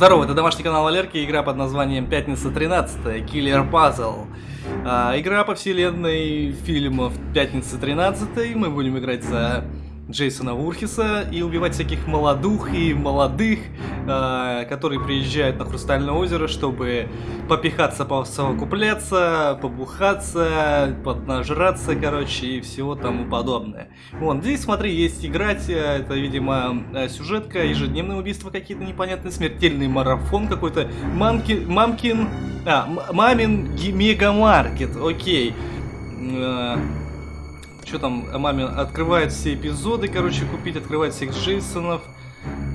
Здорово, это домашний канал Валерки, игра под названием Пятница 13, Killer Puzzle. А, игра по вселенной фильмов Пятница 13, мы будем играть за Джейсона Вурхиса и убивать всяких молодух и молодых, э, которые приезжают на Хрустальное озеро, чтобы попихаться, посовокупляться, побухаться, поднажраться, короче, и всего тому подобное. Вон, здесь, смотри, есть играть, э, это, видимо, э, сюжетка, ежедневные убийства какие-то непонятные, смертельный марафон какой-то, мамкин, мамкин, а, мамин мегамаркет, окей. Э, что там, маме открывает все эпизоды, короче, купить, открывает всех Джейсонов.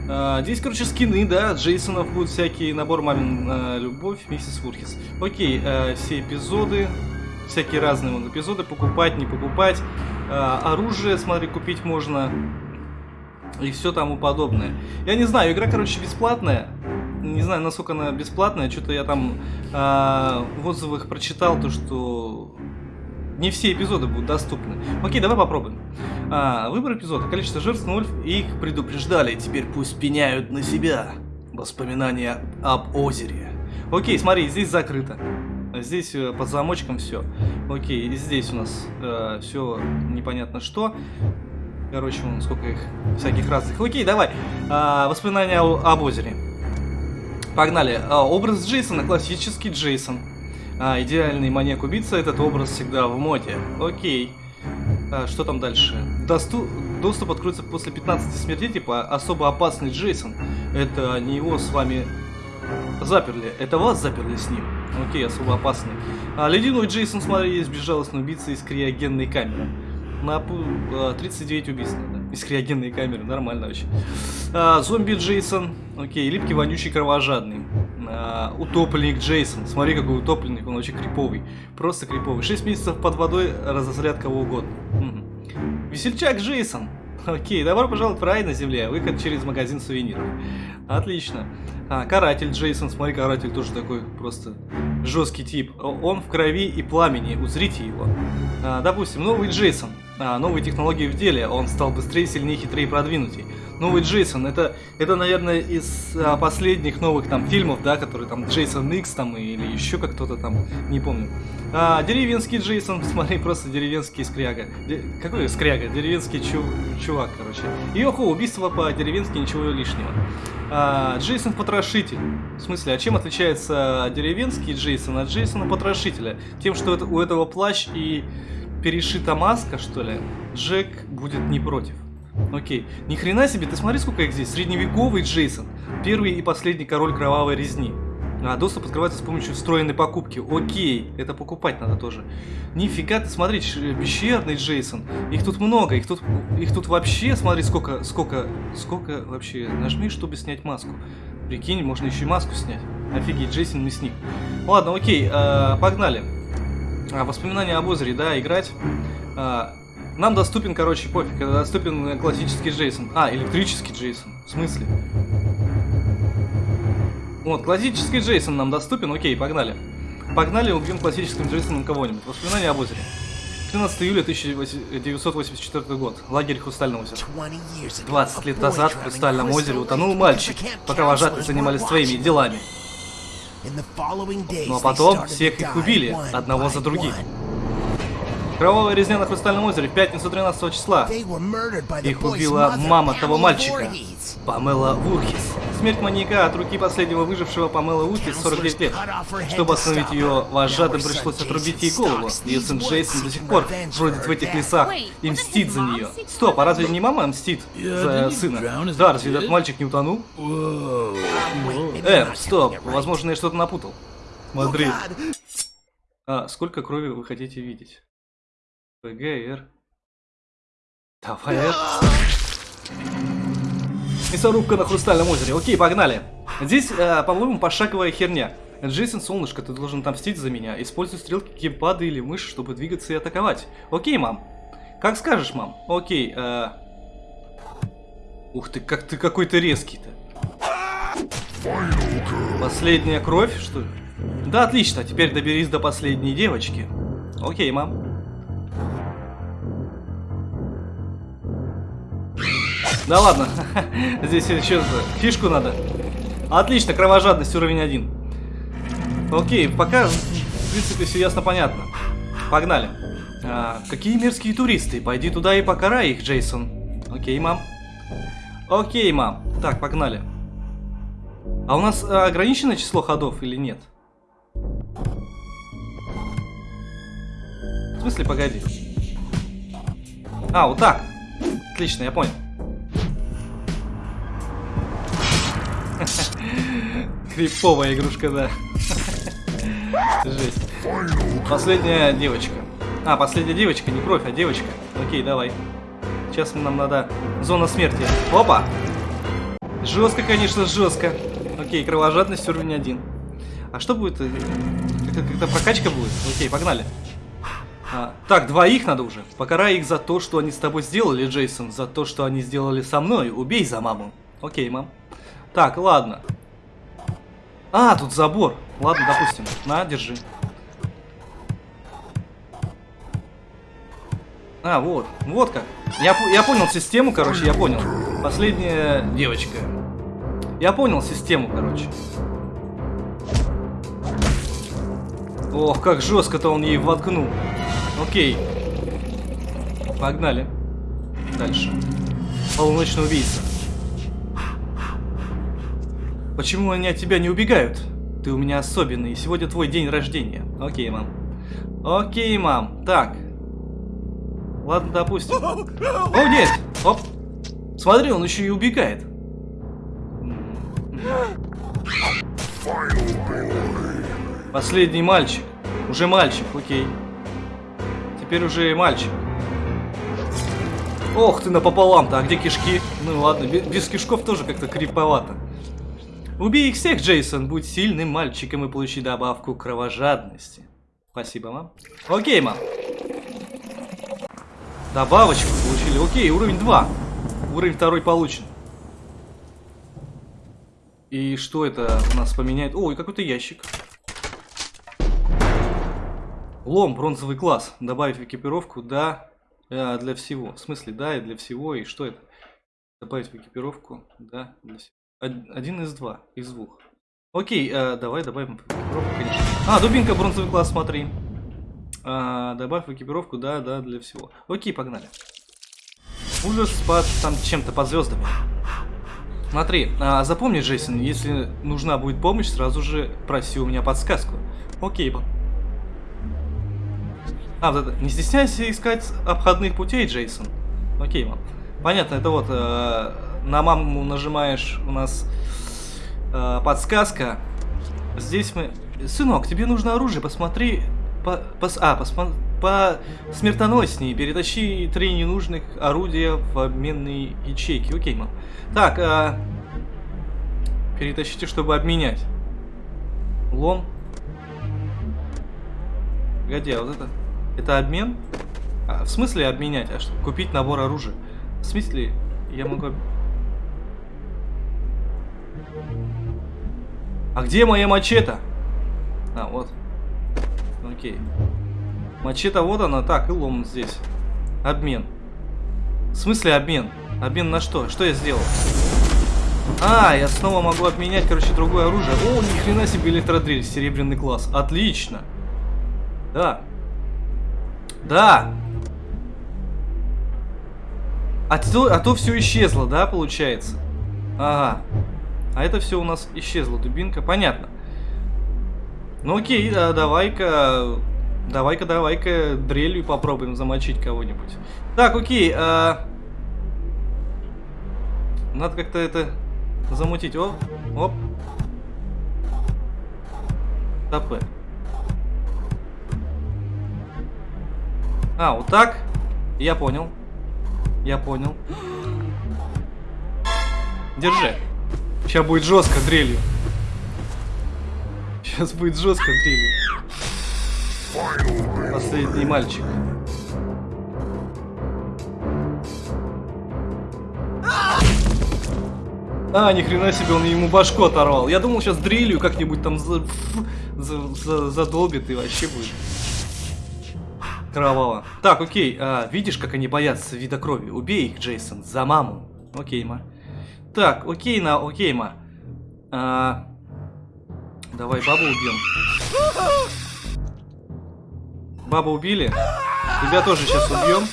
А, здесь, короче, скины, да, Джейсонов будут всякие, набор мамин а, любовь, миссис Фурхис. Окей, а, все эпизоды, всякие разные вон, эпизоды, покупать, не покупать. Оружие, смотри, купить можно. И все тому подобное. Я не знаю, игра, короче, бесплатная. Не знаю, насколько она бесплатная. Что-то я там а, в отзывах прочитал, то что не все эпизоды будут доступны. Окей, давай попробуем. А, выбор эпизода. Количество жертв 0. Их предупреждали. Теперь пусть пеняют на себя. Воспоминания об озере. Окей, смотри, здесь закрыто. Здесь э, под замочком все. Окей, здесь у нас э, все непонятно что. Короче, вон сколько их всяких разных. Окей, давай. А, воспоминания об озере. Погнали. А, образ Джейсона, классический Джейсон. А, идеальный маньяк-убийца, этот образ всегда в моде. Окей. А, что там дальше? Досту... Доступ откроется после 15 смертей, типа особо опасный Джейсон. Это не его с вами заперли, это вас заперли с ним. Окей, особо опасный. А, ледяной Джейсон, смотри, есть безжалостный убийца из криогенной камеры. На 39 а, убийств надо. Из криогенной камеры, нормально вообще. А, зомби Джейсон. Окей, липкий, вонючий, кровожадный. А, утопленник Джейсон. Смотри, какой утопленник, он очень криповый. Просто криповый. 6 месяцев под водой разозлят кого угодно. Угу. Весельчак Джейсон. Окей, добро пожаловать в рай на земле. Выход через магазин сувениров. Отлично. А, каратель Джейсон. Смотри, каратель тоже такой просто жесткий тип. Он в крови и пламени. Узрите его. А, допустим, новый Джейсон. А, новые технологии в деле. Он стал быстрее, сильнее, хитрее и продвинутый новый Джейсон, это, это наверное, из а, последних новых там фильмов, да, которые там Джейсон Икс там или еще как кто-то там, не помню. А, деревенский Джейсон, смотри, просто деревенский скряга. Де, какой скряга? Деревенский чу, чувак, короче. Йохо, убийство по-деревенски, ничего лишнего. А, Джейсон Потрошитель. В смысле, а чем отличается деревенский Джейсон от Джейсона Потрошителя? Тем, что это, у этого плащ и перешита маска, что ли, Джек будет не против. Окей. Ни хрена себе, ты смотри, сколько их здесь. Средневековый Джейсон. Первый и последний король кровавой резни. А, доступ открывается с помощью встроенной покупки. Окей, это покупать надо тоже. Нифига ты, смотри, пещерный Джейсон. Их тут много, их тут, их тут вообще, смотри, сколько, сколько, сколько вообще. Нажми, чтобы снять маску. Прикинь, можно еще и маску снять. Офигеть, Джейсон мясник. Ладно, окей, э, погнали. А, воспоминания об озере, да, играть. А, нам доступен, короче, пофиг, доступен классический Джейсон. А, электрический Джейсон. В смысле? Вот, классический Джейсон нам доступен, окей, погнали. Погнали, убьем классическим Джейсоном кого-нибудь. Воспоминания об озере. 13 июля 1984 год. Лагерь Хрустального озера. 20 лет назад в Хрустальном озере утонул мальчик, пока вожатые занимались своими делами. Ну а потом всех их убили, одного за другим. Кровавая резня на Хрустальном озере в пятницу 13 числа. Их убила мама того мальчика, Памела Вурхис. Смерть маньяка от руки последнего выжившего Памела Вурхис 49 лет. Чтобы остановить ее, вожатым пришлось отрубить ей голову. Ее сын Джейсон до сих пор бродит в этих лесах и мстит за нее. Стоп, а разве не мама мстит за сына? Да, разве этот мальчик не утонул? Э, стоп, возможно, я что-то напутал. Смотри. А, сколько крови вы хотите видеть? ПГР. Давай. Мясорубка на Хрустальном озере. Окей, погнали. Здесь, э, по-моему, пошаговая херня. Джейсон, солнышко, ты должен отомстить за меня. Используй стрелки геймпада или мыши, чтобы двигаться и атаковать. Окей, мам. Как скажешь, мам. Окей. Э... Ух ты, как ты какой-то резкий-то. Последняя кровь, что ли? Да, отлично. Теперь доберись до последней девочки. Окей, мам. Да ладно, здесь еще фишку надо. Отлично, кровожадность уровень 1. Окей, пока, в принципе, все ясно понятно. Погнали. А, какие мерзкие туристы? Пойди туда и покарай их, Джейсон. Окей, мам. Окей, мам. Так, погнали. А у нас а, ограниченное число ходов или нет? В смысле, погоди. А, вот так. Отлично, я понял. Криповая игрушка, да. Жесть. Последняя девочка. А, последняя девочка, не кровь, а девочка. Окей, давай. Сейчас нам надо... Зона смерти. Опа! Жестко, конечно, жестко. Окей, кровожадность уровень 1. А что будет? Э, как-то прокачка будет? Окей, погнали. А, так, двоих надо уже. Покарай их за то, что они с тобой сделали, Джейсон. За то, что они сделали со мной. Убей за маму. Окей, мам. Так, ладно. А, тут забор. Ладно, допустим. На, держи. А, вот. Вот как. Я, я понял систему, короче, я понял. Последняя девочка. Я понял систему, короче. Ох, как жестко-то он ей воткнул. Окей. Погнали. Дальше. Полуночный убийца. Почему они от тебя не убегают? Ты у меня особенный, сегодня твой день рождения. Окей, мам. Окей, мам. Так. Ладно, допустим. О, нет! Оп! Смотри, он еще и убегает. Последний мальчик. Уже мальчик, окей. Теперь уже мальчик. Ох ты напополам-то, а где кишки? Ну ладно, без кишков тоже как-то криповато. Убей их всех, Джейсон, будь сильным мальчиком и получи добавку кровожадности. Спасибо, мам. Окей, мам. Добавочку получили. Окей, уровень 2. Уровень второй получен. И что это у нас поменяет? Ой, какой-то ящик. Лом, бронзовый класс. Добавить в экипировку, да, э, для всего. В смысле, да, и для всего. И что это? Добавить в экипировку, да, для всего. Один из два, из двух. Окей, э, давай добавим экипировку. А, дубинка, бронзовый класс, смотри. А, добавь экипировку, да, да, для всего. Окей, погнали. Ужас под там чем-то под звездами. Смотри, а, запомни, Джейсон, если нужна будет помощь, сразу же проси у меня подсказку. Окей, А, вот это, не стесняйся искать обходных путей, Джейсон. Окей, мам. Понятно, это вот э, на маму нажимаешь у нас э, подсказка. Здесь мы... Сынок, тебе нужно оружие, посмотри... По, по, а, посмо, по смертоноснее. Перетащи три ненужных орудия в обменные ячейки. Окей, мам. Так, э, перетащите, чтобы обменять. Лом. Погоди, а вот это... Это обмен? А, в смысле обменять? А что? Купить набор оружия? В смысле, я могу... А где моя мачете? А, вот. Окей. Мачете вот она. Так, и лом здесь. Обмен. В смысле обмен? Обмен на что? Что я сделал? А, я снова могу обменять, короче, другое оружие. О, ни хрена себе электродрель, серебряный класс. Отлично. Да. Да. А то, а то все исчезло, да, получается? Ага. А это все у нас исчезло, дубинка. Понятно. Ну окей, да, давай-ка... Давай-ка, давай-ка дрелью попробуем замочить кого-нибудь. Так, окей. А... Надо как-то это замутить. Оп, оп. ТП. А, вот так. Я понял. Я понял. Держи. Сейчас будет жестко дрелью. Сейчас будет жестко дрелью. Последний мальчик. А, ни хрена себе, он ему башку оторвал. Я думал, сейчас дрелью как-нибудь там за, за, за, задолбит и вообще будет. Кроваво. Так, окей. А, видишь, как они боятся вида крови? Убей их, Джейсон, за маму. Окей, ма. Так, окей, на, окей, ма. А, давай бабу убьем. Бабу убили. Тебя тоже сейчас убьем.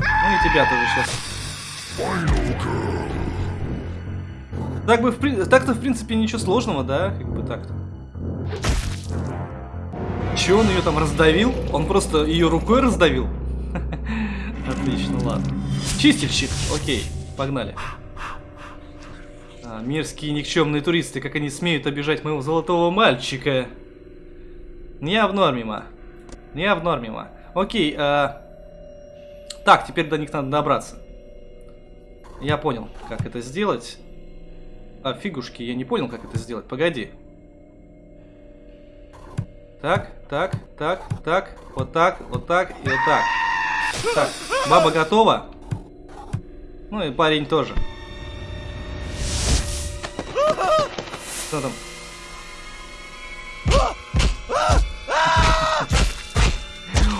Ну и тебя тоже сейчас. Так бы, в так-то, в принципе, ничего сложного, да? Как бы так-то. Че, он ее там раздавил? Он просто ее рукой раздавил? Отлично, ладно. Чистильщик, окей, погнали. А, мерзкие никчемные туристы, как они смеют обижать моего золотого мальчика. Не ма. Не ма. Окей, а... Так, теперь до них надо добраться. Я понял, как это сделать. А, фигушки, я не понял, как это сделать. Погоди. Так, так, так, так, вот так, вот так и вот так. Так, баба готова. Ну и парень тоже. Что там?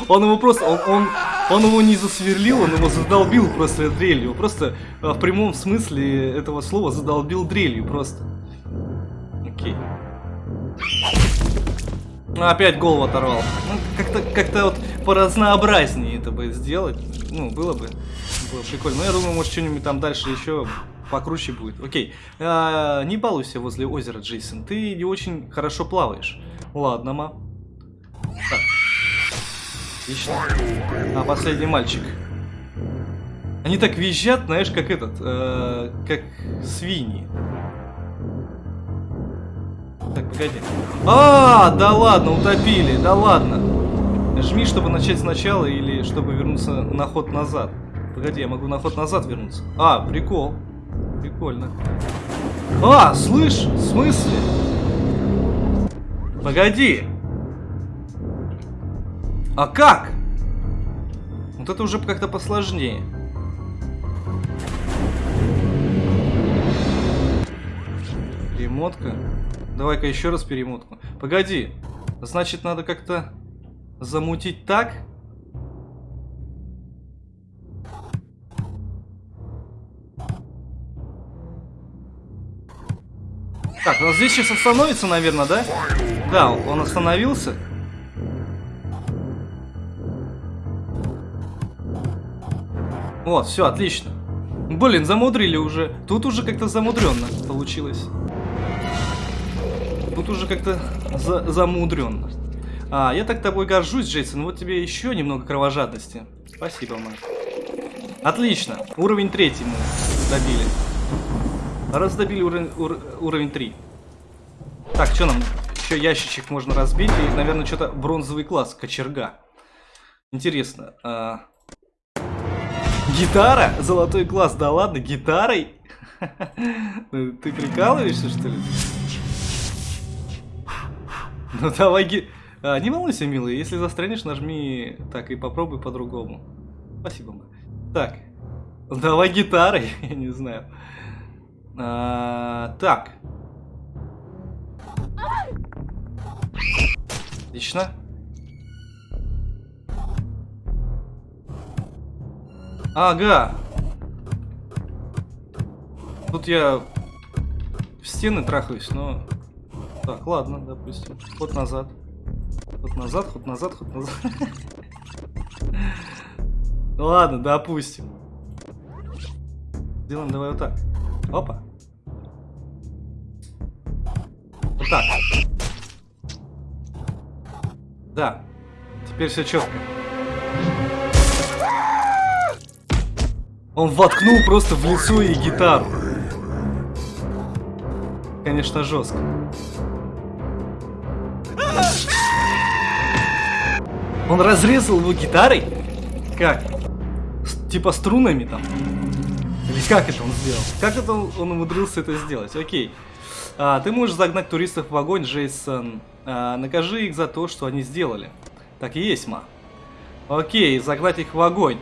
Он его просто, он, он, он его не засверлил, он его задолбил просто дрелью. Просто а, в прямом смысле этого слова задолбил дрелью просто. Окей. Ну, опять голову оторвал. Ну, как-то как вот поразнообразнее это бы сделать. Ну, было бы. Было прикольно. Но я думаю, может, что-нибудь там дальше еще покруче будет. Окей. А, не балуйся возле озера, Джейсон. Ты не очень хорошо плаваешь. Ладно, ма. Так. Отлично. А, последний мальчик. Они так визжат, знаешь, как этот, э, как свиньи. Так, погоди. А, да ладно, утопили, да ладно. Жми, чтобы начать сначала или чтобы вернуться на ход назад. Погоди, я могу на ход назад вернуться. А, прикол. Прикольно. А, слышь, в смысле? Погоди. А как? Вот это уже как-то посложнее. Перемотка. Давай-ка еще раз перемотку. Погоди. Значит, надо как-то замутить так? Так, он здесь сейчас остановится, наверное, да? Да, он остановился. Вот, все, отлично. Блин, замудрили уже. Тут уже как-то замудренно получилось. Тут уже как-то за замудренно. А, я так тобой горжусь, Джейсон. Вот тебе еще немного кровожадности. Спасибо, мать. Отлично. Уровень третий мы добили. Раз добили уровень, ур, уровень 3. Так, что нам? Еще ящичек можно разбить. И, наверное, что-то бронзовый класс. Кочерга. Интересно. А... Гитара? Золотой класс. Да ладно, гитарой? Ты прикалываешься, что ли? Ну давай ги... А, не волнуйся, милый, если застрянешь, нажми так и попробуй по-другому. Спасибо. Так, давай гитарой, я не знаю. А, так. Отлично. Ага. Тут я в стены трахаюсь, но... Так, ладно, допустим. Ход назад. Ход назад, ход назад, ход назад. Ладно, допустим. Сделаем давай вот так. Опа. Вот так. Да. Теперь все четко. Он воткнул просто в лицо и гитару. Конечно, жестко. Он разрезал его гитарой? Как? С, типа струнами там? Как это он сделал? Как это он, он умудрился это сделать? Окей. А, ты можешь загнать туристов в огонь, Джейсон. А, накажи их за то, что они сделали. Так и есть, ма. Окей, загнать их в огонь.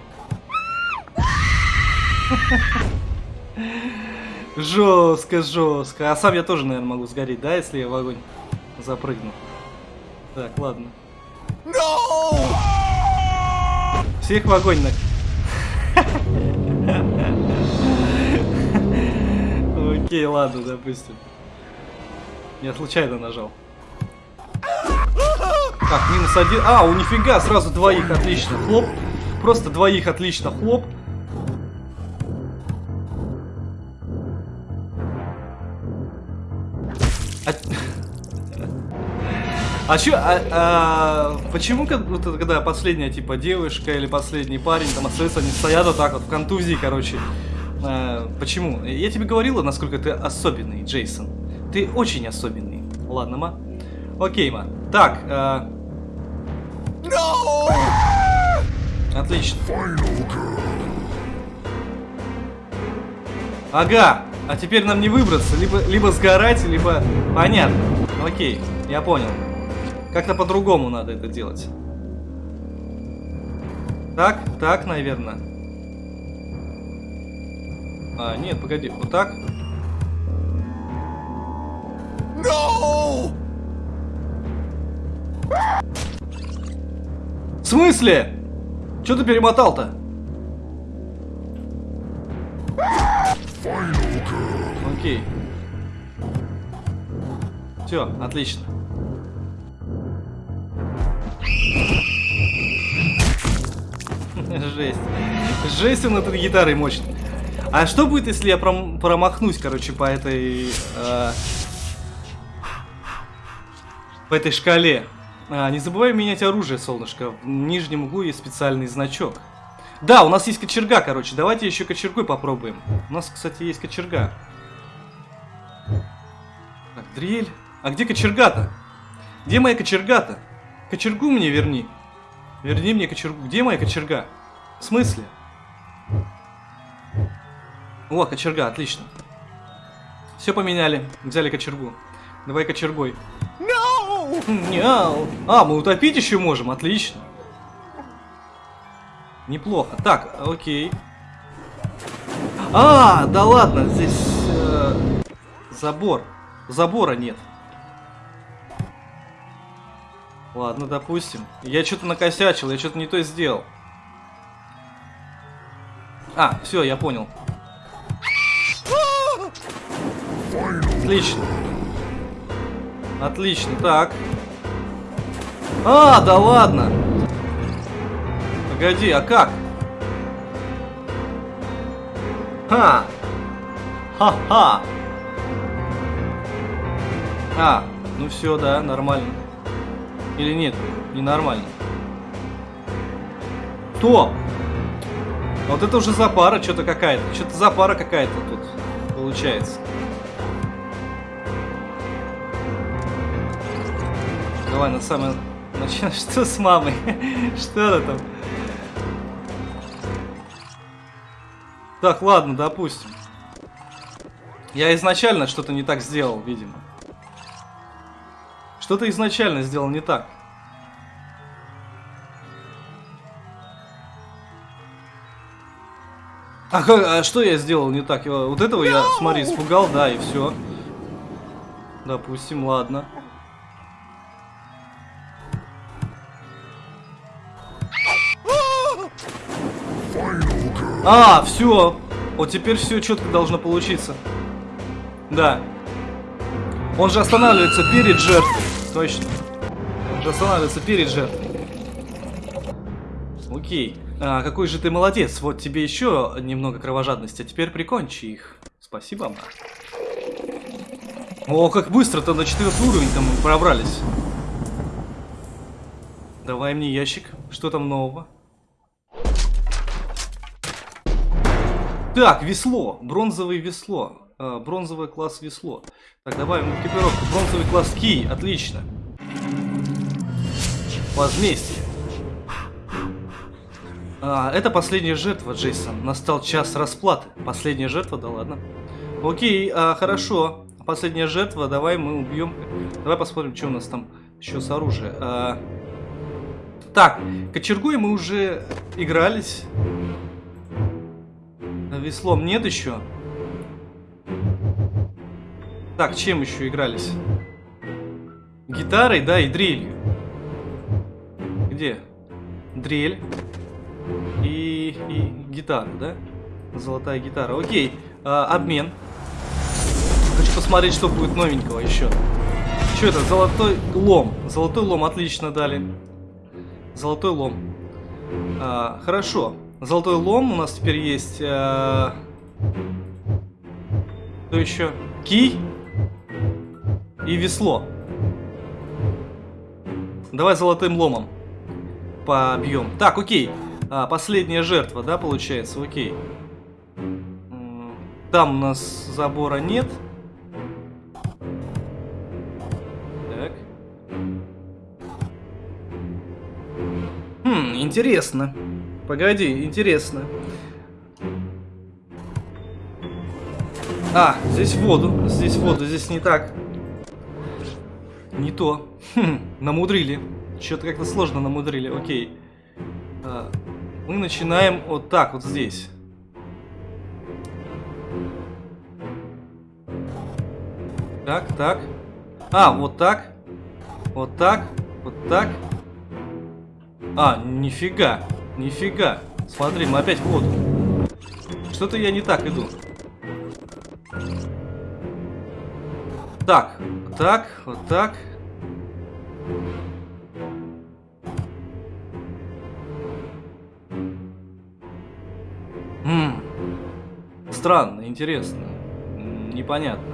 Жестко, жестко. А сам я тоже, наверное, могу сгореть, да, если я в огонь запрыгну. Так, ладно. No! Всех в огонь на... Окей, ладно, допустим. Я случайно нажал. Так, минус один. А, у нифига, сразу двоих, отлично. Хлоп. Просто двоих, отлично. Хлоп. А, а чё, а, а, почему, когда последняя, типа, девушка или последний парень, там, остается, они стоят вот так вот, в контузии, короче. А, почему? Я тебе говорила, насколько ты особенный, Джейсон. Ты очень особенный. Ладно, ма. Окей, ма. Так, а... No! Отлично. Ага, а теперь нам не выбраться, либо, либо сгорать, либо... Понятно. Окей, я понял. Как-то по-другому надо это делать. Так, так, наверное. А, нет, погоди, вот так. No! В смысле? Че ты перемотал-то? Окей. Все, отлично. Жесть. Жесть он этой гитарой мощный. А что будет, если я пром промахнусь, короче, по этой... Э по этой шкале? А, не забывай менять оружие, солнышко. В нижнем углу есть специальный значок. Да, у нас есть кочерга, короче. Давайте еще кочергой попробуем. У нас, кстати, есть кочерга. Так, дрель. А где кочерга-то? Где моя кочерга-то? Кочергу мне верни. Верни мне кочергу. Где моя кочерга? В смысле? О, кочерга, отлично. Все поменяли. Взяли кочергу. Давай кочергой. No! No! А, мы утопить еще можем, отлично. Неплохо. Так, окей. А, да ладно, здесь э, забор. Забора нет. Ладно, допустим. Я что-то накосячил, я что-то не то сделал. А, все, я понял. Отлично. Отлично, так. А, да ладно. Погоди, а как? Ха! Ха-ха! А, ну все, да, нормально. Или нет, ненормально. То! Вот это уже запара что-то какая-то. Что-то запара какая-то тут получается. Давай на самое начало. Что с мамой? Что это там? Так, ладно, допустим. Я изначально что-то не так сделал, видимо. Что-то изначально сделал не так. А, а что я сделал не так? Вот этого я, смотри, испугал, да, и все. Допустим, ладно. А, все. Вот теперь все четко должно получиться. Да. Он же останавливается перед жертвой. Точно. Он же останавливается перед жертвой. Окей. А, какой же ты молодец. Вот тебе еще немного кровожадности. А теперь прикончи их. Спасибо, ма. О, как быстро-то на четвертый уровень там пробрались. Давай мне ящик. Что там нового? Так, весло. Бронзовое весло. А, бронзовый класс весло. Так, добавим экипировку. Бронзовый класс кий. Отлично. Возмездие. А, это последняя жертва, Джейсон. Настал час расплаты. Последняя жертва, да ладно. Окей, а, хорошо. Последняя жертва, давай мы убьем. Давай посмотрим, что у нас там еще с оружием. А... Так, кочергой мы уже игрались. Веслом нет еще. Так, чем еще игрались? Гитарой, да, и дрелью. Где? Дрель. И, и гитара, да? Золотая гитара. Окей. А, обмен. хочу посмотреть, что будет новенького еще. Что это? Золотой лом. Золотой лом, отлично дали. Золотой лом. А, хорошо. Золотой лом у нас теперь есть. А... Что еще? Кий и весло. Давай золотым ломом побьем. Так, окей. А, последняя жертва, да, получается? Окей. Там у нас забора нет. Так. Хм, интересно. Погоди, интересно. А, здесь воду. Здесь воду, здесь не так. Не то. Хм, намудрили. Что-то как-то сложно намудрили. Окей. А, мы начинаем вот так, вот здесь. Так, так. А, вот так. Вот так. Вот так. А, нифига. Нифига. Смотри, мы опять в воду. Что-то я не так иду. Так, так, вот так. Ммм. Странно, интересно. Непонятно.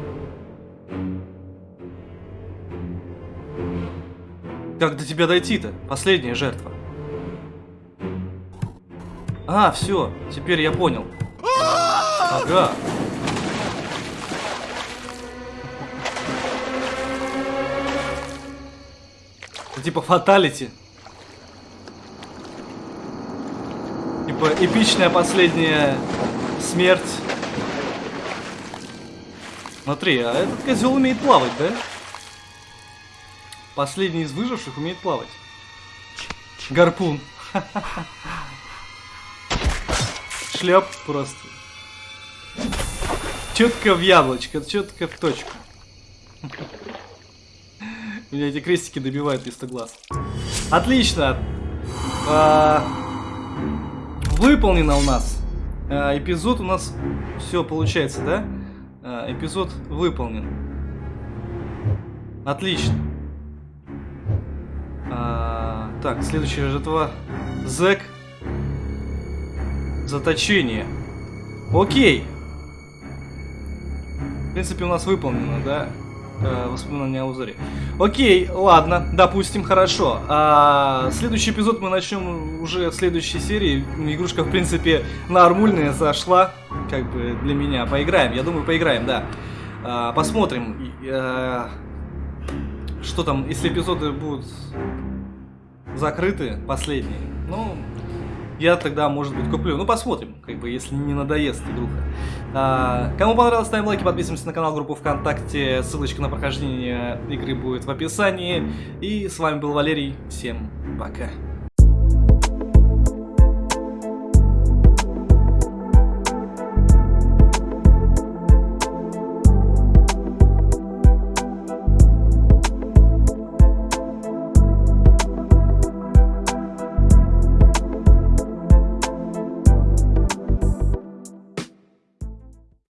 Как до тебя дойти-то? Последняя жертва. А, все, теперь я понял. Ага. типа фаталити. Типа эпичная последняя смерть. Смотри, а этот козел умеет плавать, да? Последний из выживших умеет плавать. Гарпун. Шлеп просто. Четко в яблочко, четко в точку. Меня эти крестики добивают вместо глаз. Отлично. А, выполнено у нас. А, эпизод у нас все получается, да? А, эпизод выполнен. Отлично. Так, следующая жертва. Зэк. Заточение. Окей. В принципе, у нас выполнено, да? э, воспоминания о узоре. Окей, ладно, допустим, хорошо. А, следующий эпизод мы начнем уже в следующей серии. Игрушка, в принципе, нормальная зашла. Как бы для меня. Поиграем, я думаю, поиграем, да. А, посмотрим, а, что там, если эпизоды будут закрыты, последние. Ну, я тогда, может быть, куплю. Ну, посмотрим, как бы, если не надоест игруха. А, кому понравилось, ставим лайки, подписываемся на канал, группу ВКонтакте. Ссылочка на прохождение игры будет в описании. И с вами был Валерий. Всем пока.